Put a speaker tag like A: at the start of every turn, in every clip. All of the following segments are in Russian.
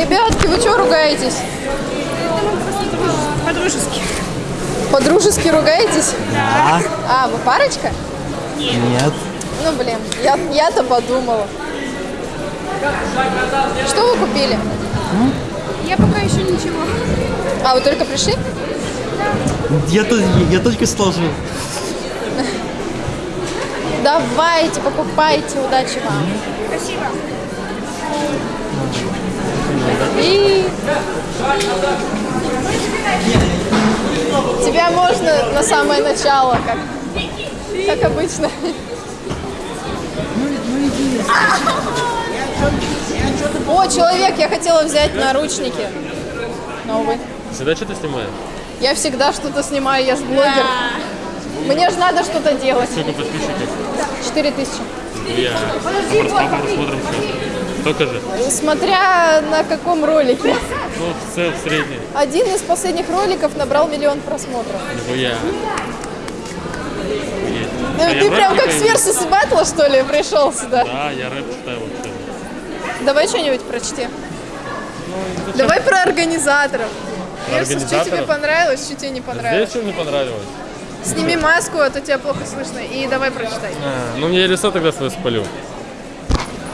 A: Ребятки, вы что ругаетесь?
B: По-дружески.
A: По-дружески ругаетесь?
C: Да.
A: А, вы парочка?
C: Нет.
A: Ну, блин, я, я-то подумала. Что вы купили?
B: Я пока еще ничего.
A: А, вы только пришли?
C: Я, то- я только сложил.
A: Давайте, покупайте, удачи вам.
B: Спасибо.
A: И... Тебя можно на самое начало, как, как обычно. О, человек, я хотела взять наручники. Новый.
D: Всегда что-то снимаешь?
A: Я всегда что-то снимаю, я же блогер. Мне же надо что-то делать.
D: Сколько подписчиков?
A: 4 тысячи.
D: Я. Посмотрим сейчас. Только же.
A: Смотря на каком ролике.
D: Ну, в целом средний.
A: Один из последних роликов набрал миллион просмотров.
D: Нихуя.
A: Ну
D: А
A: ты
D: в
A: прям как с. Versus Battle, что ли, пришел сюда?
D: Да, я рэп читаю вообще.
A: Давай что-нибудь прочти.
D: Ну,
A: Давай про организаторов.
D: Про
A: Versus, что тебе понравилось, что тебе не
D: Здесь
A: понравилось.
D: что мне понравилось?
A: Сними маску, а то тебя плохо слышно. И давай прочитай.
D: А, ну, мне лицо тогда свое спалю.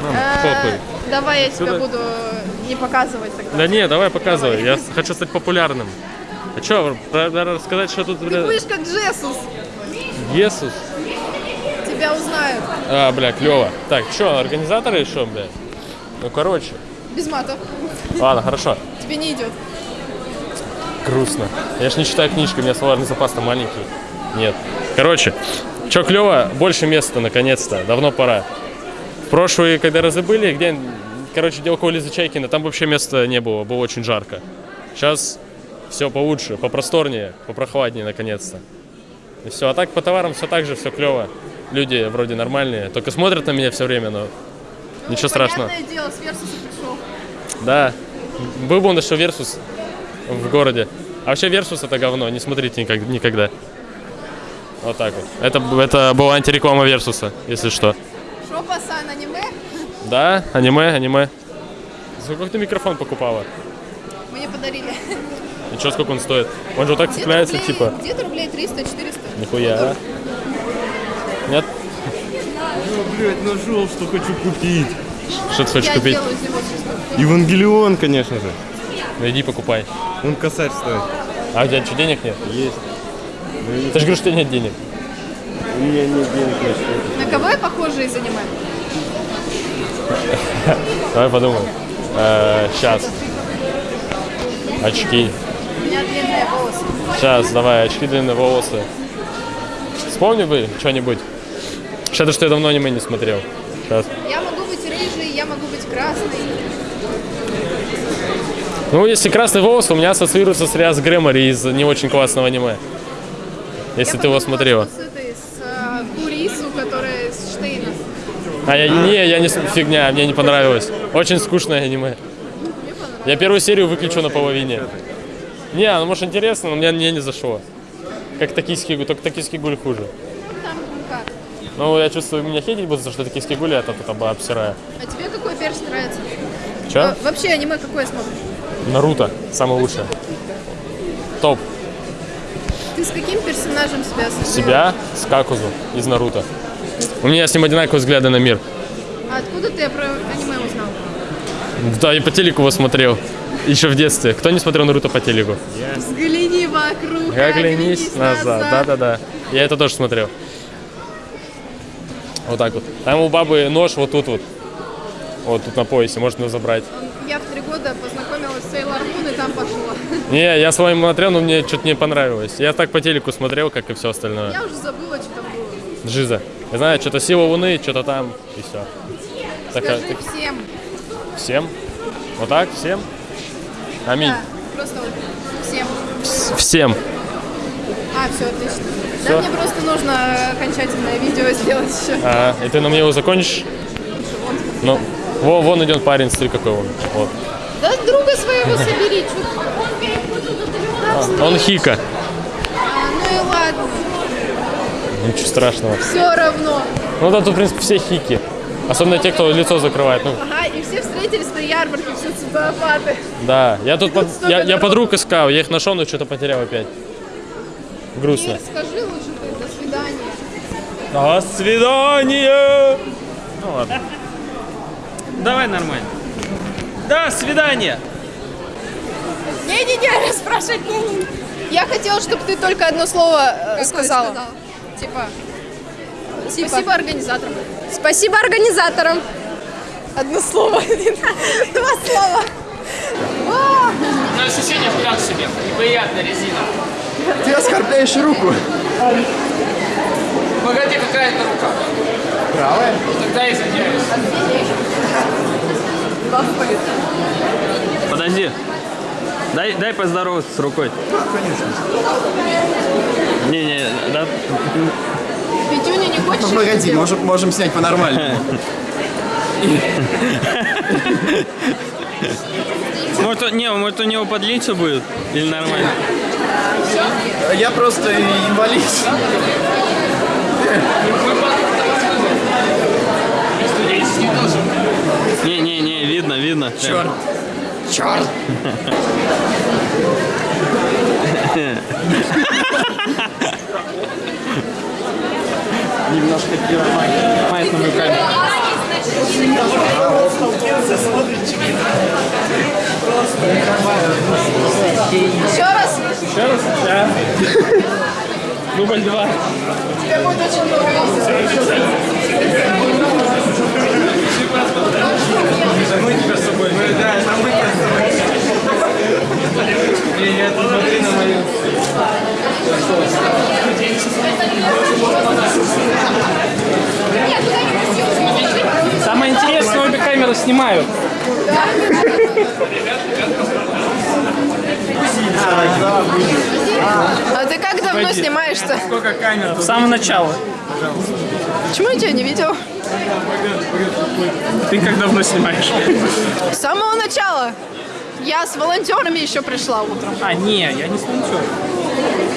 D: Ну,
A: А,
D: похуй.
A: Давай я тебя буду не показывать тогда.
D: Да не, давай показывай. Я хочу стать популярным. А что, рассказать, что тут,
A: Ты будешь как Джесус.
D: Иисус?
A: Тебя узнают.
D: А, бля, клево. Так, что, организаторы еще, бля? Ну, короче.
A: Без матов.
D: Ладно, хорошо.
A: Тебе не идет.
D: Грустно. Я ж не читаю книжки, у меня словарный запас-то маленький. Нет. Короче, что клево, больше места наконец-то. Давно пора. Прошлые, когда разы были, где, короче, где около Лизы Чайкина, там вообще места не было, было очень жарко. Сейчас все получше, попросторнее, попрохладнее наконец-то. И все, а так по товарам все так же, все клево. Люди вроде нормальные, только смотрят на меня все время, но ничего страшного.
A: Понятное дело, с Версуса пришел.
D: Да. Был бы он еще Версус в городе. А вообще Версус это говно, не смотрите никогда. Вот так вот. Это, это была антиреклама Версуса, если что.
A: Шо, пасан, аниме?
D: Да, аниме, аниме. За сколько ты микрофон покупала?
A: Мне подарили.
D: И что, сколько он стоит? Он же вот так
A: Где-то
D: цепляется,
A: рублей-
D: типа.
A: Где-то рублей 300-400.
D: Нихуя. Нет?
C: Ну, блядь, нашел, что хочу купить.
D: Что ты хочешь
A: Я
D: купить?
C: Евангелион, конечно же.
D: Ну иди покупай.
C: Он косарь стоит.
D: А у тебя что, денег нет?
C: Есть.
D: Ты же говоришь, что нет денег.
C: У меня нет денег на счете.
A: На я похожа из аниме?
D: Давай подумаем. сейчас. Очки.
A: У меня длинные волосы.
D: Сейчас, давай, очки, длинные волосы. Вспомни бы что-нибудь. Что-то, что я давно аниме не смотрел. Сейчас.
A: Я могу быть рыжей, я могу быть красной.
D: Ну, если красный волос, у меня ассоциируется с Риас Грэмори из не очень классного аниме. Если
A: Я
D: ты его смотрела.
A: что С этой, с а, Курису, которая из Штейна.
D: А я, не, я не фигня, мне не понравилось. Очень скучное аниме. Я первую серию выключу на половине. Не, ну может интересно, но мне, мне не зашло. Как токийский гуль, только токийский гуль хуже. Ну, я чувствую, меня хейтить будут, за что токийский гуль я тут обсираю.
A: А тебе какой перс нравится?
D: Че?
A: А, вообще аниме какое смотришь?
D: Наруто, самое лучшее. Топ.
A: Ты с каким персонажем себя ассоциируешь?
D: Себя с Какузу из Наруто. У меня с ним одинаковые взгляды на мир.
A: А откуда ты про аниме узнал?
D: Да, и по телеку его смотрел. Еще в детстве. Кто не смотрел Наруто по телеку?
A: Взгляни вокруг,
D: Оглянись назад. Да-да-да. Я это тоже смотрел. Вот так вот. Там у бабы нож вот тут вот. Вот тут на поясе, можно забрать.
A: Я в три года познакомилась с Сейлор Мун и там пошла.
D: Не, я с вами смотрел, но мне что-то не понравилось. Я так по телеку смотрел, как и все остальное.
A: Я уже забыла, что там было.
D: Жиза. Я знаю, что-то сила Луны, что-то там, и все.
A: Скажи всем.
D: Всем? Вот так? Всем? Аминь.
A: Да, просто вот всем.
D: Всем.
A: А, все, отлично.
D: Всё?
A: Да, мне просто нужно окончательное видео сделать еще.
D: А, и ты на мне его закончишь? Ну, во, вон идет парень, смотри какой он. Вот.
A: Да друга своего собери, чё ты?
D: Он хика.
A: А, ну и ладно,
D: Ничего страшного.
A: все равно.
D: Ну да, тут, в принципе, все хики. Особенно те, кто лицо закрывает. Ну,
A: Ага, и все встретились на ярмарке, все социопаты.
D: да. Я тут под- я, я подруг искал, я их нашел, но что-то потерял опять. Грустно.
A: Ир, скажи лучше ты, до свидания.
C: До свидания! Ну ладно. Давай нормально. До свидания!
A: Не-не-не, спрашивать не Я хотела, чтобы ты только одно слово э, сказала. Типа, спасибо организаторам. Спасибо организаторам. Одно слово. Два слова.
E: Но ощущение так себе. Неприятная резина.
F: Ты оскорбляешь руку.
E: Погоди, какая-то рука.
F: Правая?
E: Тогда извиняюсь.
C: Подожди. Дай, дай поздороваться с рукой.
F: Конечно.
C: Не, не, да.
A: Петюня не хочешь?
F: Ну, погоди, можем, можем снять по-нормальному.
C: Может, не, может у него подлиннее будет? Или нормально?
F: Я просто инвалид.
C: Не, не, не, видно, видно. Черт.
F: Черт! Немножко пивомает на мою камеру.
A: Еще раз.
C: Дубль два.
A: Тебе будет очень понравиться.
G: Самое интересное, обе камеры снимают.
A: А ты как давно снимаешься?
G: С самого начала.
A: Почему я тебя не видел?
G: Ты как давно снимаешь?
A: С самого начала. Я с волонтерами еще пришла утром.
G: А, не, я не с ничего.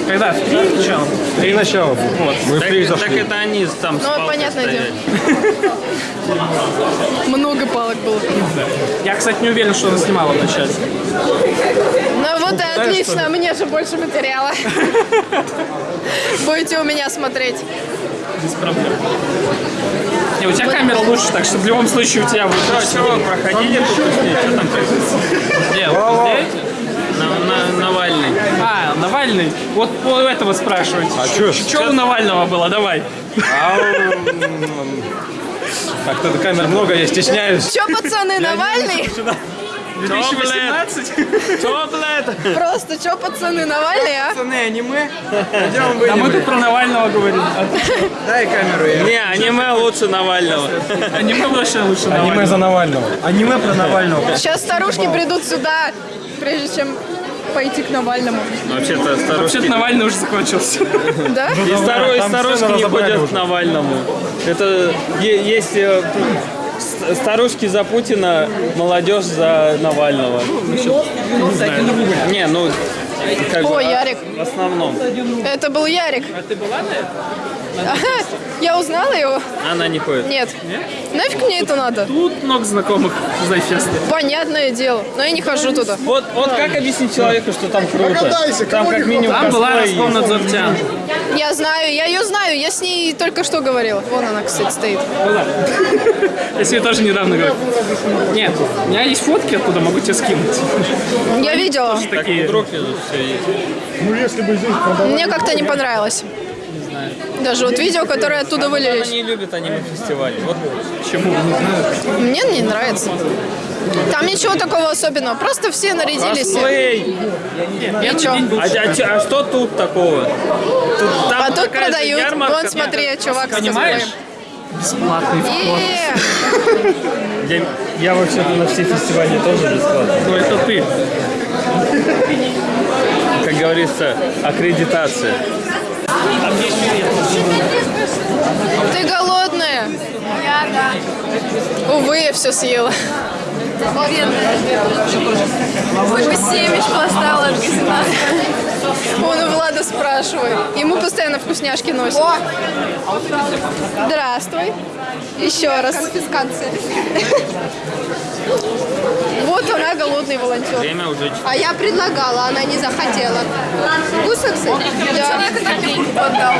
G: Когда? В три начала?
C: Три начала. Вот. Мы так, так это они там
A: Ну, понятное
C: стояли.
A: Много палок было.
G: Я, кстати, не уверен, что она снимала вначале.
A: Ну вот и отлично, мне же больше материала. Будете у меня смотреть.
G: Без проблем. Не, у тебя камера лучше, так что в любом случае у тебя будет
C: что вы проходили тут? Что там происходит?
G: Где?
C: На, на- Навальный.
G: А, Навальный. Вот по этого спрашивать. А что? Что у Навального было? Давай.
C: Как-то камер много, я стесняюсь.
A: Че, пацаны, Навальный?
G: 2018?
C: Что, блядь?
A: Просто че, пацаны, Навальный, а?
C: Пацаны, аниме? Пойдем
G: А мы
C: выйдем.
G: тут про Навального говорим.
C: Дай камеру. Не, аниме лучше Навального.
G: Аниме вообще лучше Навального.
C: за Навального. Аниме про Навального.
A: Сейчас старушки придут сюда, прежде чем пойти к Навальному.
C: Вообще-то старушки...
G: Вообще-то Навальный уже закончился.
A: Да?
C: И
H: там
C: старушки не ходят к Навальному. Это есть э, старушки за Путина, молодежь за Навального. Не, ну как
A: О,
C: бы,
A: Ярик.
C: в основном.
A: Это был Ярик.
G: А ты была на этом?
A: Я узнала его?
C: Она не ходит.
A: Нет. Нафиг мне это надо?
G: Тут много знакомых Зайфеста.
A: Понятное дело. Но я не хожу туда.
C: Вот, вот как объяснить человеку, что там круто?
F: Догадайся,
C: там как минимум
G: Там была. Роскомнадзортян.
A: Я знаю, я ее знаю. Я с ней только что говорила. Вон она, кстати, стоит.
G: Я себе тоже недавно говорю. Нет, у меня есть фотки оттуда, могу тебе скинуть.
A: Я видела.
G: Такие.
C: Вдруг все есть.
H: Ну, если бы здесь продавали...
A: Мне как-то не понравилось. Даже вот видео, которые оттуда вылились.
C: не любит аниме-фестивали. Вот
G: Почему?
A: Мне не нравится. Там ничего такого особенного. Просто все нарядились.
C: косплей.
A: И чё?
C: А, а а что тут такого? Тут, там
A: А тут продают.
C: ярмарка.
A: Вон, смотри, чувак с
G: Понимаешь? Бесплатный вход.
C: Я, я вообще-то на все фестивали тоже бесплатно.
G: Ну, это ты.
C: Как говорится, аккредитация.
A: Ты голодная? Я, да. Увы, я все съела.
I: Такой семечку осталось.
A: Он у Влада спрашивает. Ему постоянно вкусняшки носят. Здравствуй. Еще раз. Конфискация. Она, голодный волонтер.
C: Время уже
A: А я предлагала, она не захотела. Вкусно, кстати? Да.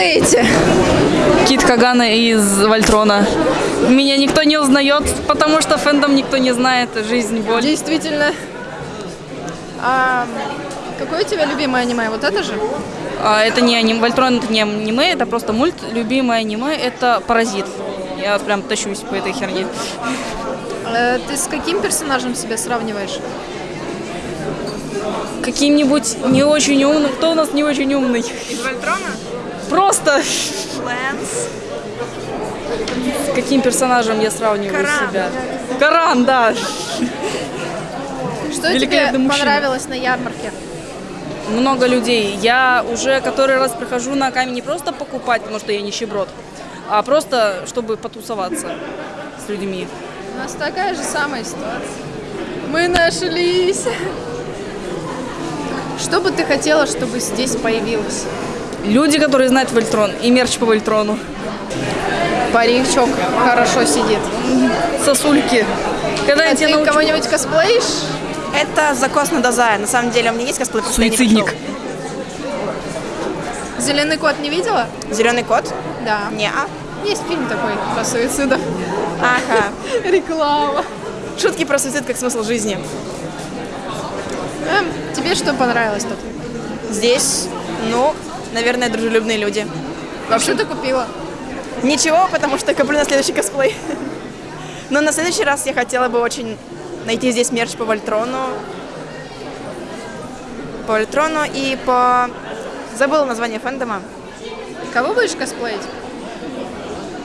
A: Эти.
J: Кит Кагана из Вольтрона. Меня никто не узнает, потому что фэндом никто не знает. Жизнь, боль.
A: Действительно. А, какое у тебя любимое аниме? Вот это же?
J: А, это не аниме. Вольтрон это не аниме, это просто мульт. Любимое аниме это Паразит. Я прям тащусь по этой херне.
A: Э, ты с каким персонажем себя сравниваешь?
J: Каким-нибудь не очень умным. Кто у нас не очень умный?
A: Из Вольтрона?
J: Просто
A: Лэнс.
J: с каким персонажем я сравниваю
A: Коран.
J: себя? Коран, да.
A: Что тебе
J: мужчина.
A: понравилось на ярмарке?
J: много людей. Я уже который раз прихожу на камень не просто покупать, потому что я нищеброд, а просто чтобы потусоваться с людьми.
A: У нас такая же самая ситуация. Мы нашлись. Что бы ты хотела, чтобы здесь появилось?
J: Люди, которые знают Вольтрон и мерч по Вольтрону.
A: Паричок хорошо сидит.
J: Сосульки. Когда я
A: А
J: тебя
A: ты
J: научу-
A: кого-нибудь косплеишь?
K: Это закос на Дазая. На самом деле у меня есть косплей, я
J: Суицидник.
A: Зеленый кот не видела?
K: Зеленый кот?
A: Да.
K: Не.
A: Есть фильм такой про суицидов.
K: Ага.
A: Реклама.
K: Шутки про суицид как смысл жизни.
A: Эм, тебе что понравилось тут?
K: Здесь, ну, наверное, дружелюбные люди.
A: Что ты купила?
K: Ничего, потому что коплю на следующий косплей. Но на следующий раз я хотела бы очень найти здесь мерч по Вольтрону. По Вольтрону и по... Забыла название фэндома.
A: Кого будешь косплеить?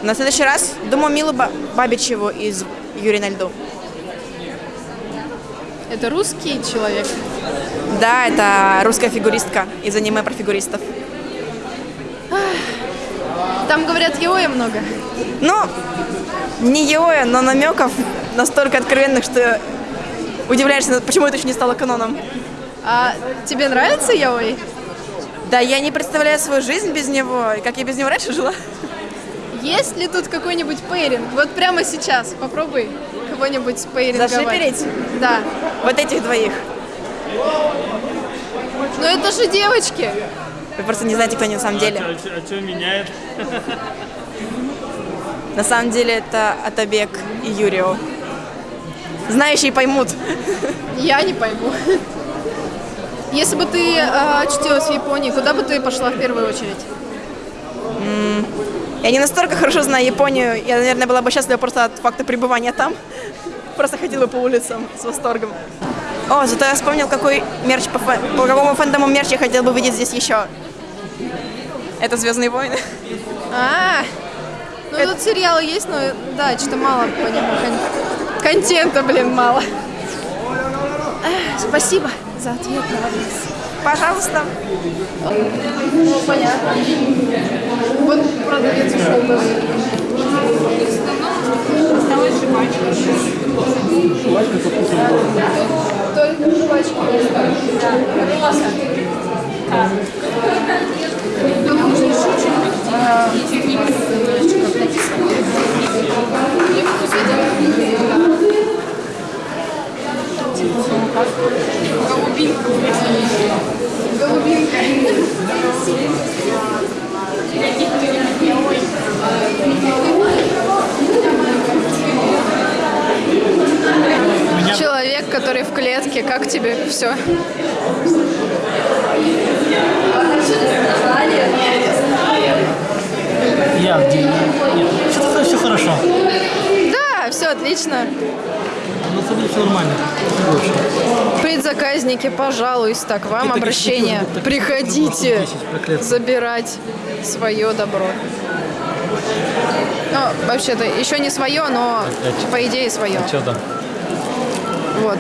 K: На следующий раз, думаю, Милу Ба- Бабичеву из Юрия на льду.
A: Это русский человек.
K: Да, это русская фигуристка из аниме про фигуристов.
A: Там, говорят, Йоя много.
K: Ну, не Йоя, но намеков настолько откровенных, что удивляешься, почему это еще не стало каноном.
A: А тебе нравится Йои?
K: Да, я не представляю свою жизнь без него, как я без него раньше жила.
A: Есть ли тут какой-нибудь пейринг? Вот прямо сейчас попробуй кого-нибудь пейринговать.
K: Зашиперить?
A: Да.
K: Вот этих двоих.
A: Но это же девочки.
K: Вы просто не знаете, кто они на самом деле.
C: А что меняет?
K: На самом деле это Атабек и Юрио. Знающие поймут.
A: Я не пойму. Если бы ты э, очутилась в Японии, куда бы ты пошла в первую очередь?
K: Я не настолько хорошо знаю Японию. Я, наверное, была бы счастлива просто от факта пребывания там. Просто ходила по улицам с восторгом. О, зато я вспомнил, какой мерч по, фэ- по какому фэндому мерч я хотел бы видеть здесь еще. Это Звездные войны.
A: А, ну тут сериалы есть, но да, что-то мало по нему. кон- Контента, блин, мало. Спасибо за ответ на вопрос.
K: Пожалуйста.
A: Ну, понятно. Вот продавец ушел даже. Только жвачки. Голубинка. Человек, который в клетке, как тебе все?
L: Я где? Нет, что-то все хорошо.
A: Да, все отлично.
L: На самом деле все нормально. Все.
A: Предзаказники, пожалуйста, так вам
L: Таких
A: обращение.
L: таких
A: Приходите
L: 10 проклятых.
A: забирать свое добро. Ну, вообще-то, еще не свое, но по идее свое.
D: Что там?
A: Вот.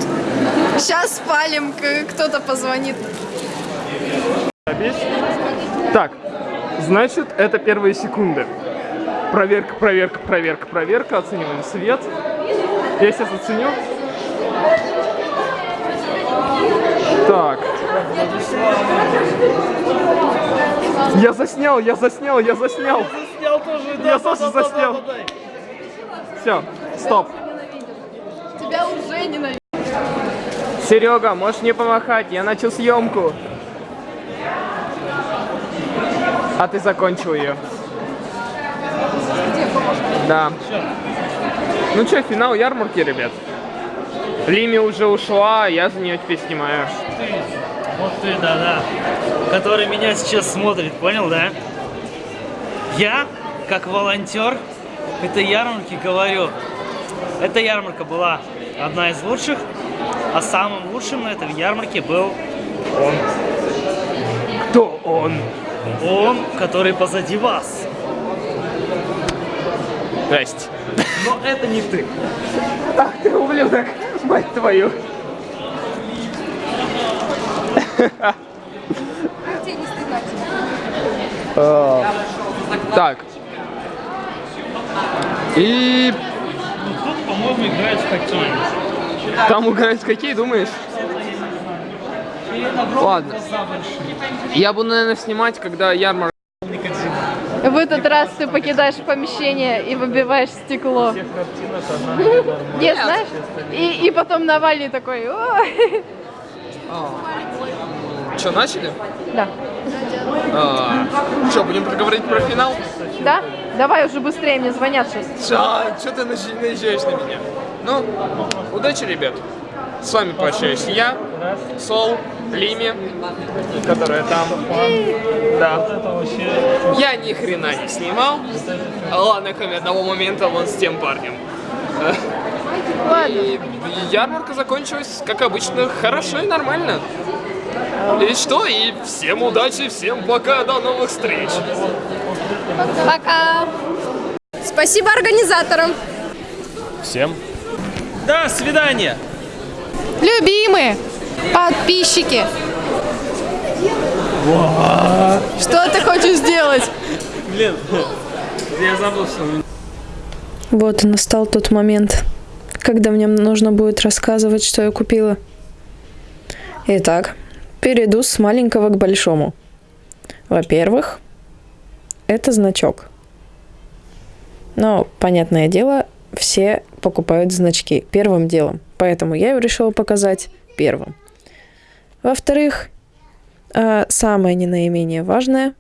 A: Сейчас спалим, кто-то позвонит.
G: Так, значит, это первые секунды. Проверка, проверка, проверка, проверка. Оцениваем свет. Я сейчас оценю. Так. Я заснял, я заснял, я заснял.
L: Снял тоже,
G: Я тоже заснял. Все, стоп.
A: Тебя уже ненавижу.
G: Серега, можешь мне помахать? Я начал съемку. А ты закончил ее. Да. Ну что, финал ярмарки, ребят. Лими уже ушла, я за нее теперь снимаю.
L: Вот ты, да-да. Который меня сейчас смотрит, понял, да? Я, как волонтер этой ярмарки, говорю, эта ярмарка была одна из лучших, а самым лучшим на этой ярмарке был он.
G: Кто он?
L: Он, который позади вас.
G: Здрасте.
L: Но это не ты.
G: Ах ты ублюдок, мать твою. А, Так. И
L: Тут, по-моему, играют в хоккей.
G: Там играют хоккей, думаешь? Ладно. Я буду, наверное, снимать, когда ярмарка.
A: В этот раз ты покидаешь помещение и выбиваешь стекло. Нет, знаешь? И, и потом Навальный такой, «Ой».
G: Что, начали?
A: Да.
G: Что, будем проговорить про финал?
A: Да? Давай уже быстрее, мне звонят сейчас.
G: Что ты наезж- наезжаешь на меня? Ну, удачи, ребят. С вами прощаюсь я, Сол, Лими, которая там. Да. Я ни хрена не снимал. Ладно, кроме одного момента вон с тем парнем. И ярмарка закончилась, как обычно, хорошо и нормально. И что? И всем удачи, всем пока, до новых встреч.
A: Пока. Спасибо организаторам.
D: Всем.
C: До свидания.
A: Любимые подписчики. Что ты хочешь сделать?
C: Блин, я забыл, что
M: Вот и настал тот момент, когда мне нужно будет рассказывать, что я купила. Итак, перейду с маленького к большому. Во-первых, это значок. Но, понятное дело, все покупают значки первым делом. Поэтому я его решила показать первым. Во-вторых, а, самое не наименее важное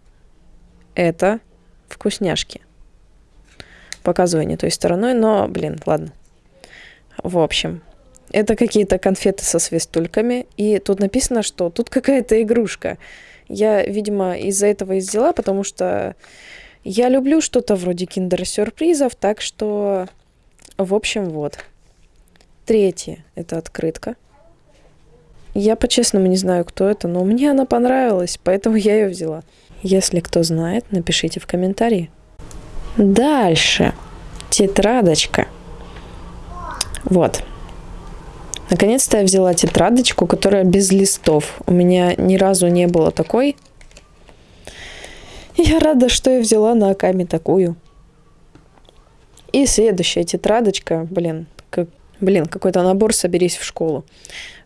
M: – это вкусняшки. Показываю не той стороной, но, блин, ладно. В общем, это какие-то конфеты со свистульками, и тут написано, что тут какая-то игрушка. Я, видимо, из-за этого и взяла, потому что я люблю что-то вроде киндер-сюрпризов, так что, в общем, вот. Третье – это открытка. Я по-честному не знаю, кто это, но мне она понравилась, поэтому я ее взяла. Если кто знает, напишите в комментарии. Дальше. Тетрадочка. Вот. Наконец-то я взяла тетрадочку, которая без листов. У меня ни разу не было такой. Я рада, что я взяла на Акаме такую. И следующая тетрадочка, блин, как, блин, какой-то набор «Соберись в школу».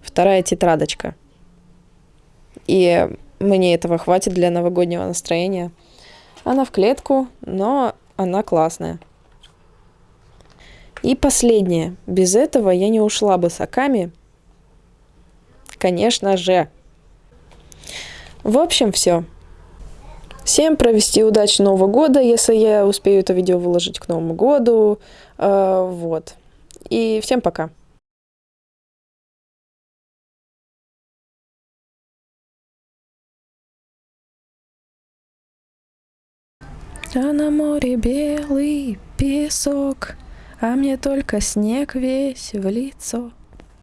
M: Вторая тетрадочка. И мне этого хватит для новогоднего настроения. Она в клетку, но она классная. И последнее. Без этого я не ушла бы с Аками. Конечно же. В общем, все. Всем провести удачного Нового года, если я успею это видео выложить к Новому году. Э, вот. И всем пока. А на море белый песок, а мне только снег весь в лицо.